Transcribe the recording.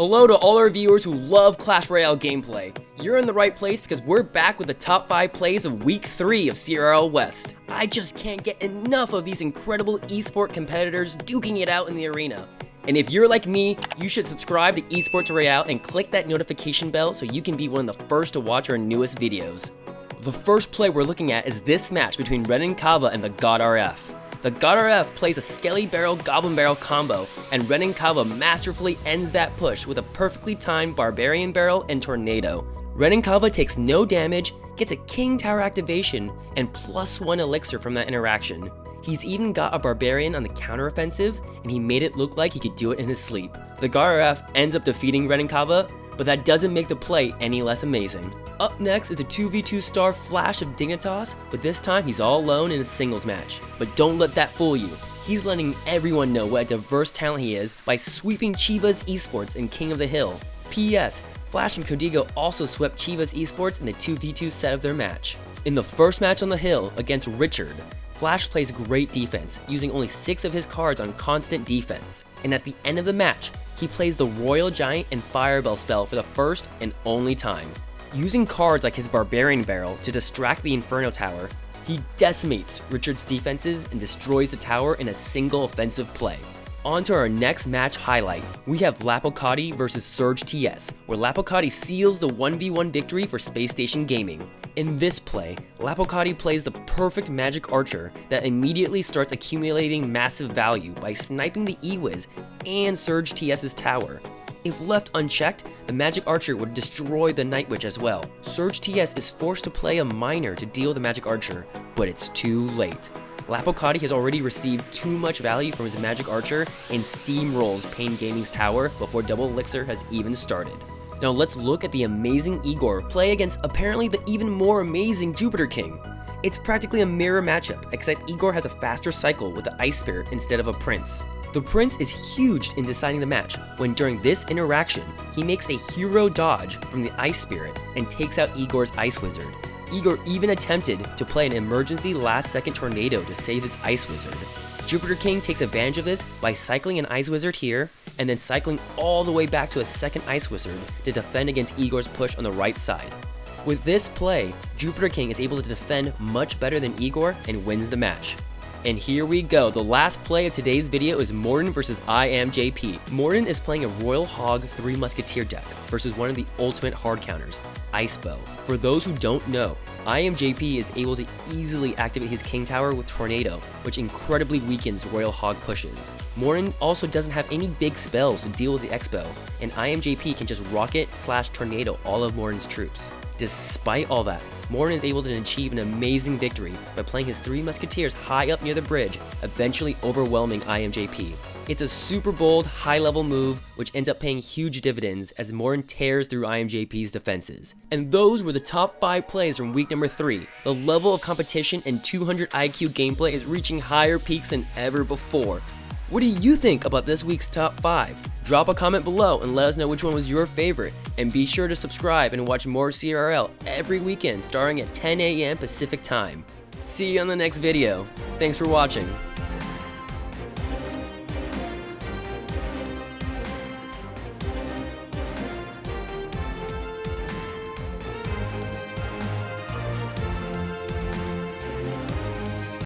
Hello to all our viewers who love Clash Royale gameplay. You're in the right place because we're back with the top 5 plays of week 3 of CRL West. I just can't get enough of these incredible esport competitors duking it out in the arena. And if you're like me, you should subscribe to Esports Royale and click that notification bell so you can be one of the first to watch our newest videos. The first play we're looking at is this match between Renin Kava and the God RF. The God RF plays a Skelly Barrel Goblin Barrel combo, and Renin Kava masterfully ends that push with a perfectly timed Barbarian Barrel and Tornado. Renin Kava takes no damage, gets a King Tower activation, and plus 1 elixir from that interaction. He's even got a Barbarian on the counteroffensive, and he made it look like he could do it in his sleep. The RF ends up defeating Renin Kava, but that doesn't make the play any less amazing. Up next is a 2v2 star Flash of Dignitas, but this time he's all alone in a singles match. But don't let that fool you. He's letting everyone know what a diverse talent he is by sweeping Chivas Esports in King of the Hill. P.S. Flash and Codigo also swept Chivas Esports in the 2v2 set of their match. In the first match on the hill against Richard, Flash plays great defense, using only 6 of his cards on constant defense. And at the end of the match, he plays the Royal Giant and Fireball spell for the first and only time. Using cards like his Barbarian Barrel to distract the Inferno Tower, he decimates Richard's defenses and destroys the tower in a single offensive play. On to our next match highlight. We have Lapocati versus Surge TS, where Lapocati seals the 1v1 victory for Space Station Gaming. In this play, Lapocati plays the perfect magic archer that immediately starts accumulating massive value by sniping the Ewiz and Surge TS's tower. If left unchecked, the Magic Archer would destroy the Night Witch as well. Surge TS is forced to play a Miner to deal the Magic Archer, but it's too late. Lapocati has already received too much value from his Magic Archer and steamrolls Pain Gaming's tower before Double Elixir has even started. Now let's look at the amazing Igor play against apparently the even more amazing Jupiter King. It's practically a mirror matchup, except Igor has a faster cycle with the Ice Spirit instead of a Prince. The Prince is huge in deciding the match, when during this interaction, he makes a hero dodge from the Ice Spirit and takes out Igor's Ice Wizard. Igor even attempted to play an emergency last second tornado to save his Ice Wizard. Jupiter King takes advantage of this by cycling an Ice Wizard here, and then cycling all the way back to a second Ice Wizard to defend against Igor's push on the right side. With this play, Jupiter King is able to defend much better than Igor and wins the match. And here we go, the last play of today's video is Morden versus I am JP. Morden is playing a Royal Hog 3 Musketeer deck versus one of the ultimate hard counters, X-Bow. For those who don't know, I am JP is able to easily activate his King Tower with Tornado, which incredibly weakens Royal Hog pushes. Morden also doesn't have any big spells to deal with the X-Bow, and I am JP can just rocket slash tornado all of Morden's troops. Despite all that, Morden is able to achieve an amazing victory by playing his three musketeers high up near the bridge, eventually overwhelming IMJP. It's a super bold, high-level move, which ends up paying huge dividends as Morden tears through IMJP's defenses. And those were the top 5 plays from week number 3. The level of competition and 200 IQ gameplay is reaching higher peaks than ever before. What do you think about this week's top 5? Drop a comment below and let us know which one was your favorite. And be sure to subscribe and watch more CRL every weekend starting at 10 a.m. Pacific time. See you on the next video. Thanks for watching.